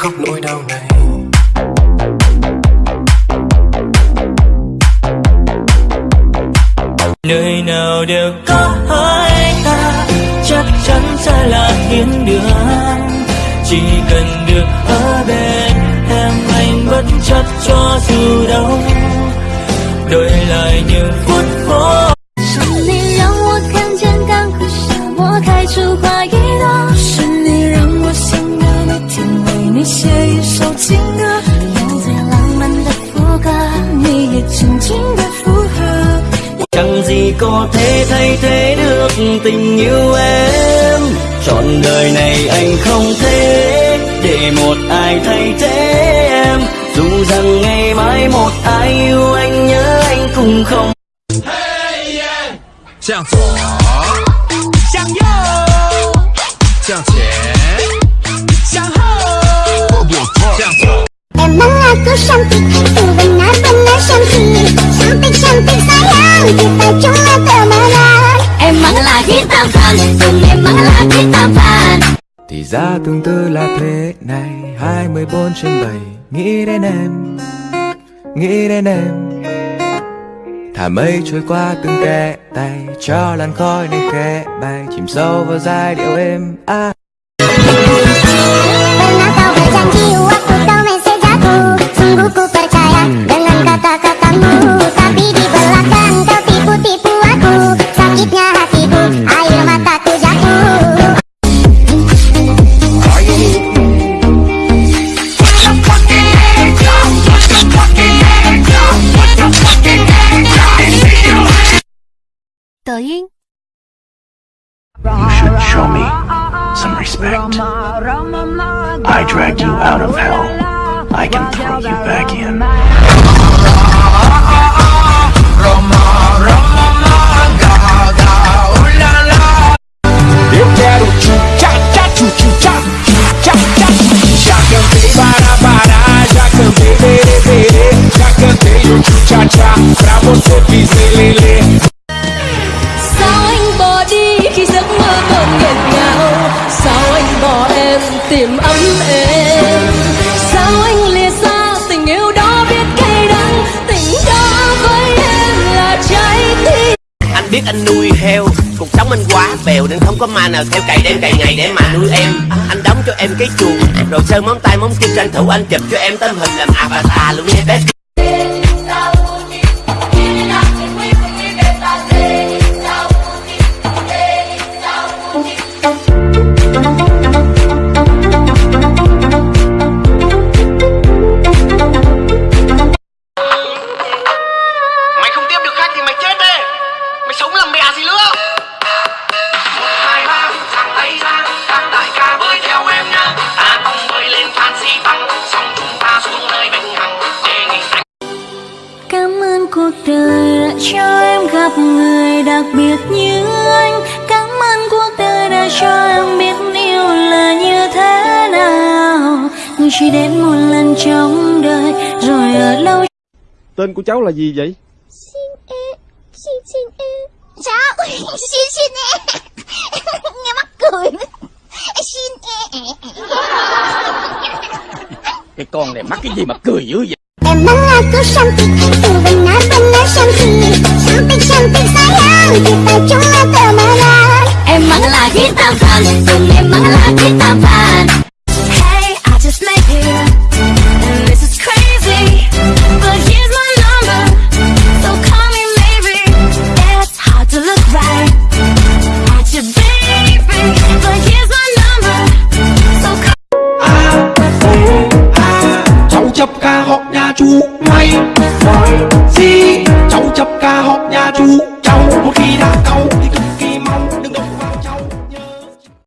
khóc nỗi đau này. Nơi nào đều có hai ta, chắc chắn sẽ là thiên đường. Chỉ cần được ở bên, em anh bất chấp cho dù đâu đổi lại những phút vô 首情歌，用最浪漫的副歌，你也轻轻的附和。 chẳng gì có thể thay thế được tình yêu em trọn đời này anh không thể để một ai thay thế em dù rằng ngày mai một ai yêu anh nhớ anh cũng không 向左，向右，向前， Emang cantik, itu benar-benar cantik Cantik-cantik sayang, kita cuma temenan Emang lagi tampan, Tùng emang lagi Thì ra tương tư là thế này. 24 trên 7 Nghĩ đến em. Nghĩ đến em. Thả mây trôi qua từng kẽ tay. Cho làn khói này khẽ bay. Chìm sâu vào giai điệu êm à. Tờ You should show me some respect. I dragged you out of hell. I can throw you back in. Em ấm êm. Sao anh lìa xa, tình yêu đó biết cay đắng. Tình đó với em là trái tim. Anh biết anh nuôi heo, cuộc sống anh quá bèo nên không có ma nào theo cày đêm cày ngày để mà nuôi em. Anh đóng cho em cái chuồng, rồi sơn móng tay móng chân tranh thủ anh chụp cho em tấm hình làm avatar luôn nha bé. Cuộc đời đã cho em gặp người đặc biệt như anh. Cảm ơn cuộc đời đã cho em biết yêu là như thế nào. Người chỉ đến một lần trong đời rồi ở lâu Tên của cháu là gì vậy? Xin e, xin xin e Cháu, xin xin e Nghe mắc cười Xin e Cái con này mắc cái gì mà cười dữ vậy? Emang aku cantik, itu benar-benar cantik Cantik-cantik sayang, kita cuma temenan Emang lagi tampan, ngay rồi gì cháu chập ca học nhà chú cháu một khi đã cau.